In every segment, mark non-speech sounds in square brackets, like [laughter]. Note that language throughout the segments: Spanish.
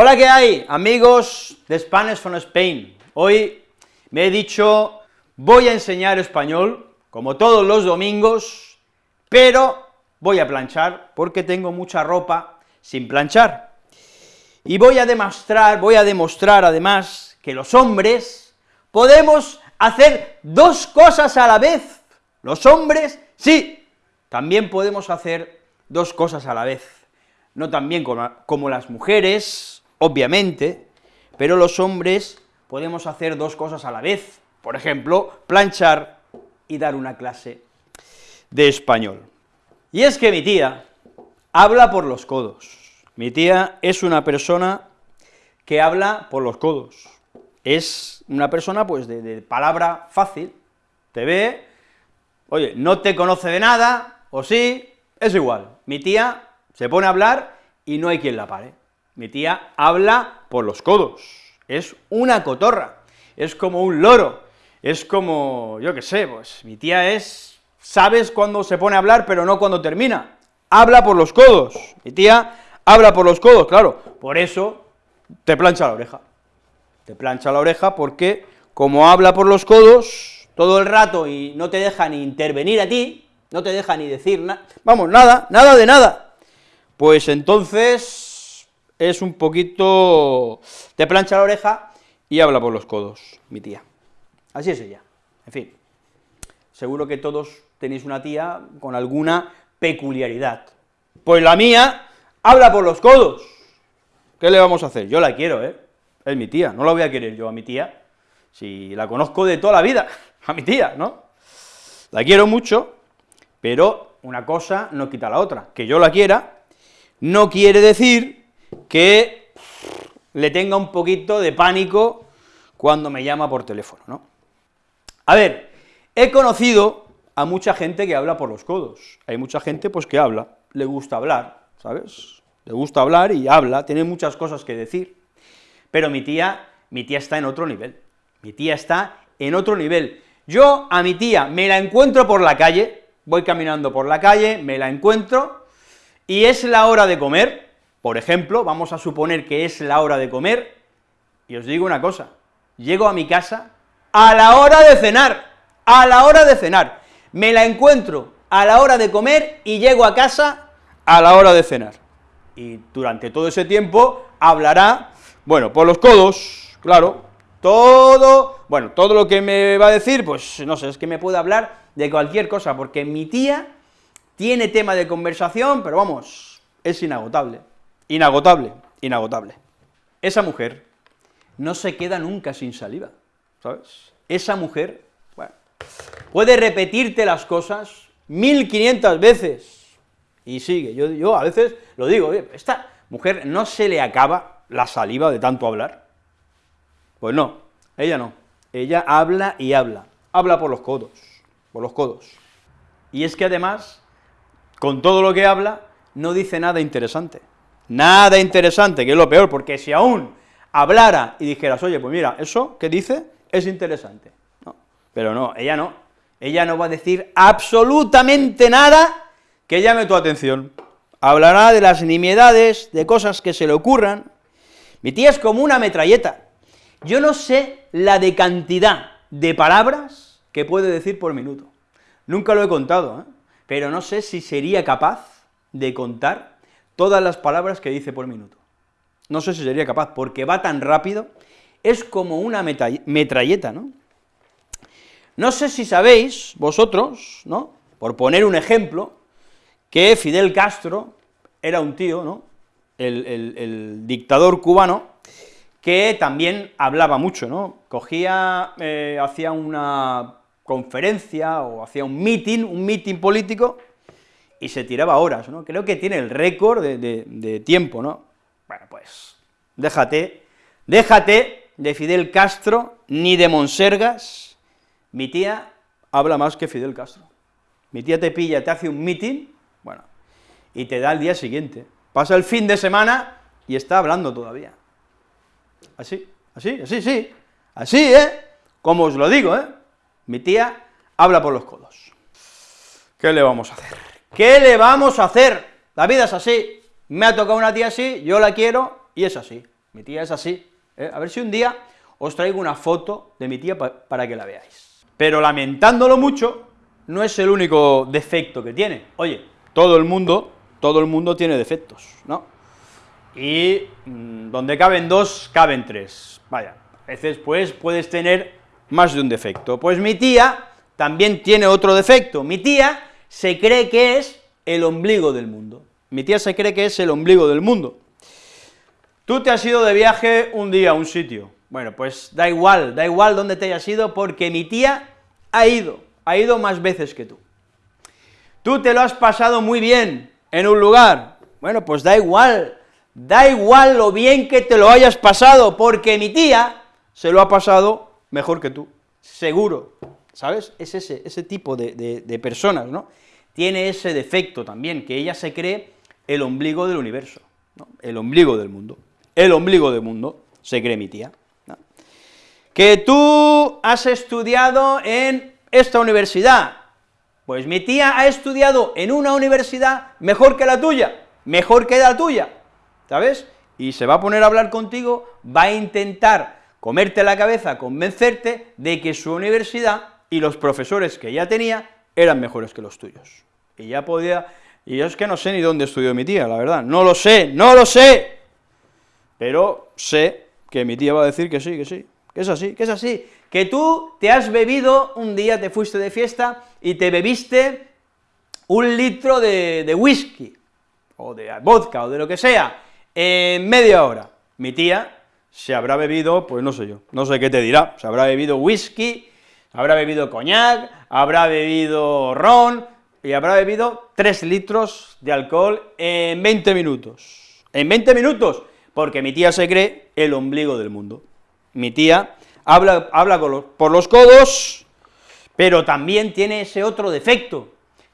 Hola, ¿qué hay? Amigos de Spanish from Spain. Hoy me he dicho, voy a enseñar español, como todos los domingos, pero voy a planchar, porque tengo mucha ropa sin planchar. Y voy a demostrar, voy a demostrar además que los hombres podemos hacer dos cosas a la vez. Los hombres, sí, también podemos hacer dos cosas a la vez. No tan bien como, como las mujeres, obviamente, pero los hombres podemos hacer dos cosas a la vez, por ejemplo, planchar y dar una clase de español. Y es que mi tía habla por los codos. Mi tía es una persona que habla por los codos. Es una persona, pues, de, de palabra fácil, te ve, oye, no te conoce de nada, o sí, es igual. Mi tía se pone a hablar y no hay quien la pare. Mi tía habla por los codos, es una cotorra, es como un loro, es como, yo qué sé, pues, mi tía es, sabes cuándo se pone a hablar, pero no cuando termina, habla por los codos, mi tía habla por los codos, claro, por eso te plancha la oreja, te plancha la oreja porque, como habla por los codos todo el rato y no te deja ni intervenir a ti, no te deja ni decir nada, vamos, nada, nada de nada, pues entonces es un poquito, te plancha la oreja y habla por los codos, mi tía. Así es ella, en fin. Seguro que todos tenéis una tía con alguna peculiaridad. Pues la mía habla por los codos. ¿Qué le vamos a hacer? Yo la quiero, ¿eh? Es mi tía, no la voy a querer yo a mi tía, si la conozco de toda la vida, [laughs] a mi tía, ¿no? La quiero mucho, pero una cosa no quita la otra. Que yo la quiera no quiere decir que le tenga un poquito de pánico cuando me llama por teléfono, ¿no? A ver, he conocido a mucha gente que habla por los codos, hay mucha gente pues que habla, le gusta hablar, ¿sabes? Le gusta hablar y habla, tiene muchas cosas que decir, pero mi tía, mi tía está en otro nivel, mi tía está en otro nivel. Yo a mi tía me la encuentro por la calle, voy caminando por la calle, me la encuentro, y es la hora de comer, por ejemplo, vamos a suponer que es la hora de comer, y os digo una cosa, llego a mi casa a la hora de cenar, a la hora de cenar, me la encuentro a la hora de comer y llego a casa a la hora de cenar. Y durante todo ese tiempo hablará, bueno, por los codos, claro, todo, bueno, todo lo que me va a decir, pues no sé, es que me puede hablar de cualquier cosa, porque mi tía tiene tema de conversación, pero vamos, es inagotable. Inagotable, inagotable. Esa mujer no se queda nunca sin saliva, ¿sabes? Esa mujer, bueno, puede repetirte las cosas 1500 veces, y sigue, yo, yo a veces lo digo, esta mujer no se le acaba la saliva de tanto hablar, pues no, ella no, ella habla y habla, habla por los codos, por los codos, y es que además, con todo lo que habla, no dice nada interesante, Nada interesante, que es lo peor, porque si aún hablara y dijeras, oye, pues mira, eso que dice es interesante, no, pero no, ella no, ella no va a decir absolutamente nada que llame tu atención, hablará de las nimiedades, de cosas que se le ocurran, mi tía es como una metralleta, yo no sé la de cantidad de palabras que puede decir por minuto, nunca lo he contado, ¿eh? pero no sé si sería capaz de contar todas las palabras que dice por minuto. No sé si sería capaz, porque va tan rápido, es como una metralleta, ¿no? No sé si sabéis, vosotros, ¿no?, por poner un ejemplo, que Fidel Castro era un tío, ¿no?, el, dictador cubano, que también hablaba mucho, ¿no?, cogía, eh, hacía una conferencia o hacía un meeting, un meeting político, y se tiraba horas, ¿no? Creo que tiene el récord de, tiempo, ¿no? Bueno, pues, déjate, déjate de Fidel Castro, ni de Monsergas, mi tía habla más que Fidel Castro. Mi tía te pilla, te hace un meeting, bueno, y te da el día siguiente. Pasa el fin de semana y está hablando todavía. Así, así, así, sí, así, ¿eh? Como os lo digo, ¿eh? Mi tía habla por los codos. ¿Qué le vamos a hacer? ¿Qué le vamos a hacer? La vida es así, me ha tocado una tía así, yo la quiero, y es así. mi tía es así, ¿eh? a ver si un día os traigo una foto de mi tía para que la veáis. Pero lamentándolo mucho, no es el único defecto que tiene. Oye, todo el mundo, todo el mundo tiene defectos, ¿no? Y mm, donde caben dos, caben tres. Vaya, a veces pues puedes tener más de un defecto. Pues mi tía también tiene otro defecto. Mi tía se cree que es el ombligo del mundo. Mi tía se cree que es el ombligo del mundo. Tú te has ido de viaje un día a un sitio. Bueno, pues da igual, da igual dónde te hayas ido, porque mi tía ha ido, ha ido más veces que tú. Tú te lo has pasado muy bien en un lugar, bueno, pues da igual, da igual lo bien que te lo hayas pasado, porque mi tía se lo ha pasado mejor que tú, seguro, ¿sabes? Es ese, ese tipo de, personas, ¿no? Tiene ese defecto también, que ella se cree el ombligo del universo, ¿no? el ombligo del mundo, el ombligo del mundo, se cree mi tía. Que tú has estudiado en esta universidad. Pues mi tía ha estudiado en una universidad mejor que la tuya, mejor que la tuya, ¿sabes? Y se va a poner a hablar contigo, va a intentar comerte la cabeza, convencerte de que su universidad y los profesores que ella tenía eran mejores que los tuyos. Y ya podía, y yo es que no sé ni dónde estudió mi tía, la verdad, no lo sé, no lo sé, pero sé que mi tía va a decir que sí, que sí, que es así, que es así, que tú te has bebido, un día te fuiste de fiesta y te bebiste un litro de, whisky, o de vodka, o de lo que sea, en media hora. Mi tía se habrá bebido, pues no sé yo, no sé qué te dirá, se habrá bebido whisky, habrá bebido coñac, habrá bebido ron, y habrá bebido 3 litros de alcohol en 20 minutos. En 20 minutos, porque mi tía se cree el ombligo del mundo. Mi tía habla, habla por los codos, pero también tiene ese otro defecto,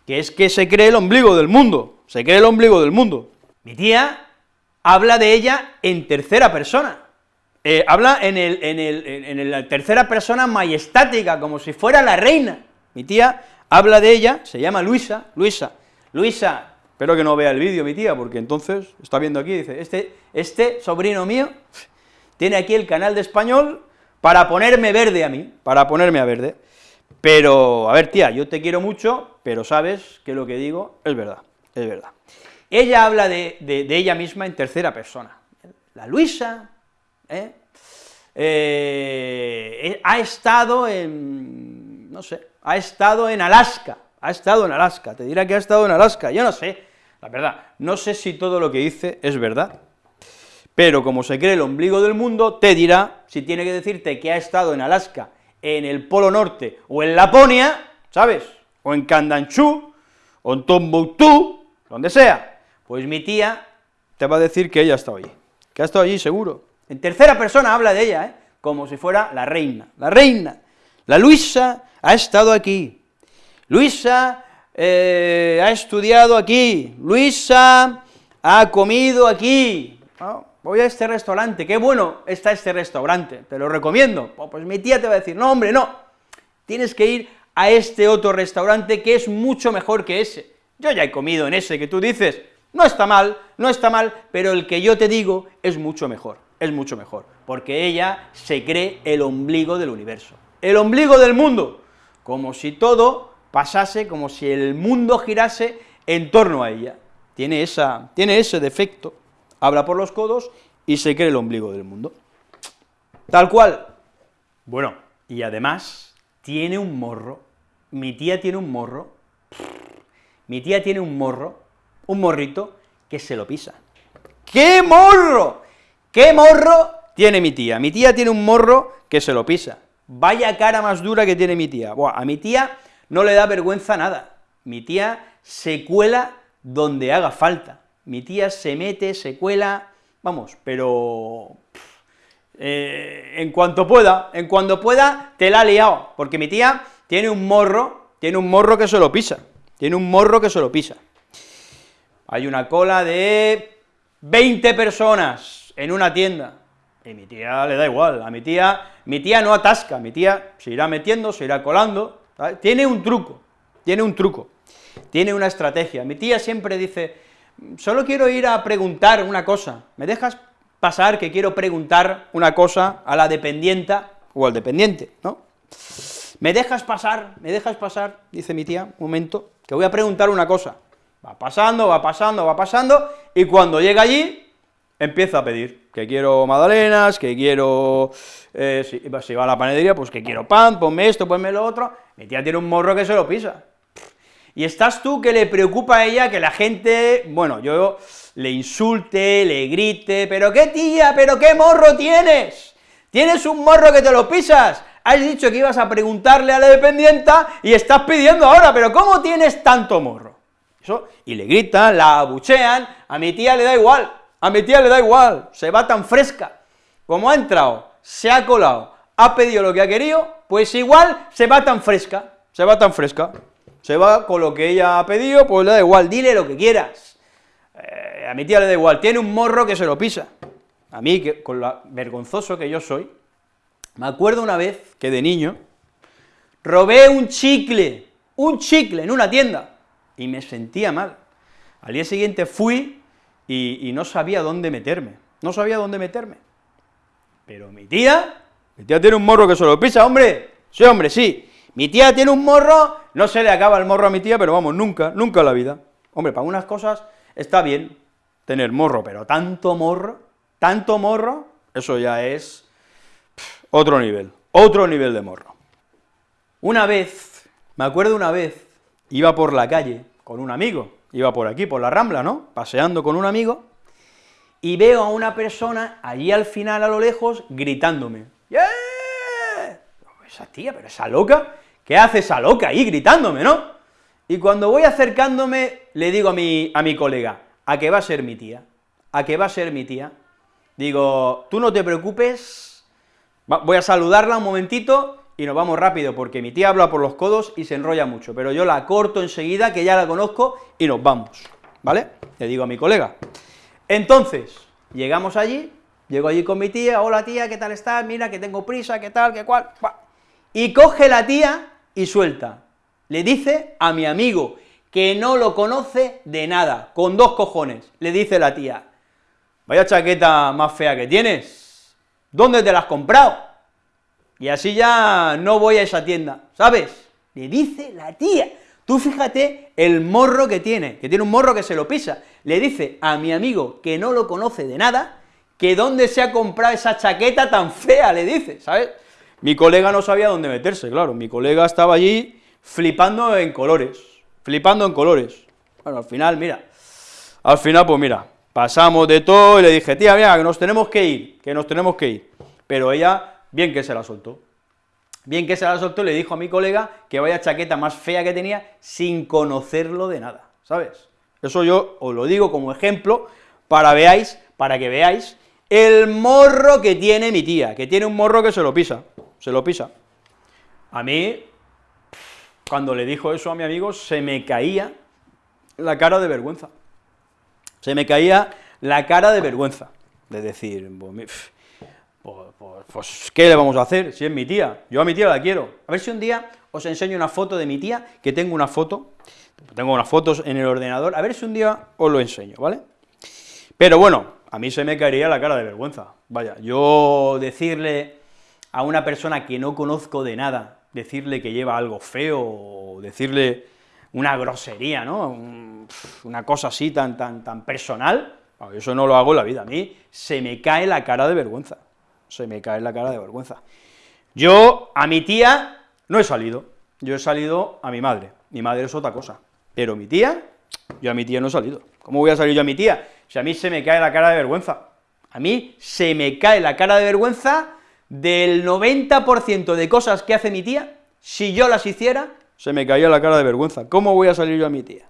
que es que se cree el ombligo del mundo, se cree el ombligo del mundo. Mi tía habla de ella en tercera persona, eh, habla en, el, en, el, en la tercera persona majestática, como si fuera la reina. Mi tía habla de ella, se llama Luisa, Luisa, Luisa, espero que no vea el vídeo mi tía, porque entonces está viendo aquí, dice, este, este sobrino mío tiene aquí el canal de español para ponerme verde a mí, para ponerme a verde. Pero, a ver, tía, yo te quiero mucho, pero sabes que lo que digo es verdad, es verdad. Ella habla de, ella misma en tercera persona. La Luisa, ¿eh? Eh, ha estado en, no sé, ha estado en Alaska, ha estado en Alaska, te dirá que ha estado en Alaska, yo no sé, la verdad, no sé si todo lo que dice es verdad, pero como se cree el ombligo del mundo, te dirá, si tiene que decirte que ha estado en Alaska, en el Polo Norte, o en Laponia, ¿sabes?, o en Kandanchu, o en Tombuctú, donde sea, pues mi tía te va a decir que ella ha estado allí, que ha estado allí seguro. En tercera persona habla de ella, ¿eh?, como si fuera la reina, la reina, la Luisa ha estado aquí, Luisa eh, ha estudiado aquí, Luisa ha comido aquí, voy a este restaurante, qué bueno está este restaurante, te lo recomiendo. Oh, pues mi tía te va a decir, no hombre, no, tienes que ir a este otro restaurante que es mucho mejor que ese. Yo ya he comido en ese que tú dices, no está mal, no está mal, pero el que yo te digo es mucho mejor, es mucho mejor, porque ella se cree el ombligo del universo, el ombligo del mundo, como si todo pasase, como si el mundo girase en torno a ella. Tiene, esa, tiene ese defecto habla por los codos y se cree el ombligo del mundo. Tal cual. Bueno, y además tiene un morro, mi tía tiene un morro, mi tía tiene un morro, un morrito, que se lo pisa. ¡Qué morro! ¡Qué morro tiene mi tía! Mi tía tiene un morro que se lo pisa. Vaya cara más dura que tiene mi tía. Buah, a mi tía no le da vergüenza nada. Mi tía se cuela donde haga falta mi tía se mete, se cuela, vamos, pero eh, en cuanto pueda, en cuanto pueda, te la ha liado, porque mi tía tiene un morro, tiene un morro que se lo pisa, tiene un morro que se lo pisa. Hay una cola de 20 personas en una tienda, y mi tía le da igual, a mi tía, mi tía no atasca, mi tía se irá metiendo, se irá colando, tiene un truco, tiene un truco, tiene una estrategia, mi tía siempre dice, solo quiero ir a preguntar una cosa, ¿me dejas pasar que quiero preguntar una cosa a la dependienta o al dependiente, ¿no? ¿Me dejas pasar? ¿Me dejas pasar? Dice mi tía, un momento, que voy a preguntar una cosa. Va pasando, va pasando, va pasando, y cuando llega allí, empieza a pedir, que quiero magdalenas, que quiero, eh, si, va a la panadería, pues que quiero pan, ponme esto, ponme lo otro, mi tía tiene un morro que se lo pisa. Y estás tú que le preocupa a ella que la gente, bueno, yo le insulte, le grite, pero qué tía, pero qué morro tienes, tienes un morro que te lo pisas, has dicho que ibas a preguntarle a la dependienta y estás pidiendo ahora, pero ¿cómo tienes tanto morro? Eso, y le gritan, la abuchean, a mi tía le da igual, a mi tía le da igual, se va tan fresca, como ha entrado, se ha colado, ha pedido lo que ha querido, pues igual se va tan fresca, se va tan fresca, se va con lo que ella ha pedido, pues le da igual, dile lo que quieras, eh, a mi tía le da igual, tiene un morro que se lo pisa, a mí, que, con lo vergonzoso que yo soy, me acuerdo una vez que de niño robé un chicle, un chicle en una tienda, y me sentía mal. Al día siguiente fui y, no sabía dónde meterme, no sabía dónde meterme. Pero mi tía, mi tía tiene un morro que se lo pisa, hombre, sí, hombre, sí. Mi tía tiene un morro, no se le acaba el morro a mi tía, pero vamos, nunca, nunca la vida. Hombre, para unas cosas está bien tener morro, pero tanto morro, tanto morro, eso ya es otro nivel, otro nivel de morro. Una vez, me acuerdo una vez, iba por la calle con un amigo, iba por aquí, por la Rambla, ¿no?, paseando con un amigo, y veo a una persona allí al final, a lo lejos, gritándome, ¡Yeah! Esa tía, pero esa loca, ¿qué hace esa loca ahí gritándome, no? Y cuando voy acercándome, le digo a mi, a mi colega, ¿a qué va a ser mi tía? ¿A qué va a ser mi tía? Digo, tú no te preocupes, voy a saludarla un momentito y nos vamos rápido, porque mi tía habla por los codos y se enrolla mucho, pero yo la corto enseguida, que ya la conozco, y nos vamos, ¿vale? Le digo a mi colega. Entonces, llegamos allí, llego allí con mi tía, hola tía, ¿qué tal estás? Mira, que tengo prisa, ¿qué tal, qué cual? Y coge la tía y suelta, le dice a mi amigo, que no lo conoce de nada, con dos cojones, le dice la tía, vaya chaqueta más fea que tienes, ¿dónde te la has comprado? Y así ya no voy a esa tienda, ¿sabes? Le dice la tía, tú fíjate el morro que tiene, que tiene un morro que se lo pisa, le dice a mi amigo, que no lo conoce de nada, que dónde se ha comprado esa chaqueta tan fea, le dice, ¿sabes? Mi colega no sabía dónde meterse, claro, mi colega estaba allí flipando en colores, flipando en colores. Bueno, al final, mira, al final, pues mira, pasamos de todo y le dije, tía, mira, que nos tenemos que ir, que nos tenemos que ir, pero ella bien que se la soltó. Bien que se la soltó, le dijo a mi colega que vaya chaqueta más fea que tenía sin conocerlo de nada, ¿sabes? Eso yo os lo digo como ejemplo para veáis, para que veáis el morro que tiene mi tía, que tiene un morro que se lo pisa, se lo pisa. A mí, cuando le dijo eso a mi amigo, se me caía la cara de vergüenza. Se me caía la cara de vergüenza, de decir, pues, pues, pues, ¿qué le vamos a hacer si es mi tía? Yo a mi tía la quiero. A ver si un día os enseño una foto de mi tía, que tengo una foto, tengo unas fotos en el ordenador, a ver si un día os lo enseño, ¿vale? Pero bueno, a mí se me caería la cara de vergüenza, vaya, yo decirle a una persona que no conozco de nada, decirle que lleva algo feo, o decirle una grosería, ¿no?, una cosa así tan, tan, tan personal, eso no lo hago en la vida, a mí se me cae la cara de vergüenza se me cae la cara de vergüenza. Yo a mi tía no he salido, yo he salido a mi madre, mi madre es otra cosa, pero mi tía, yo a mi tía no he salido. ¿Cómo voy a salir yo a mi tía? Si a mí se me cae la cara de vergüenza, a mí se me cae la cara de vergüenza del 90% de cosas que hace mi tía, si yo las hiciera, se me caía la cara de vergüenza. ¿Cómo voy a salir yo a mi tía?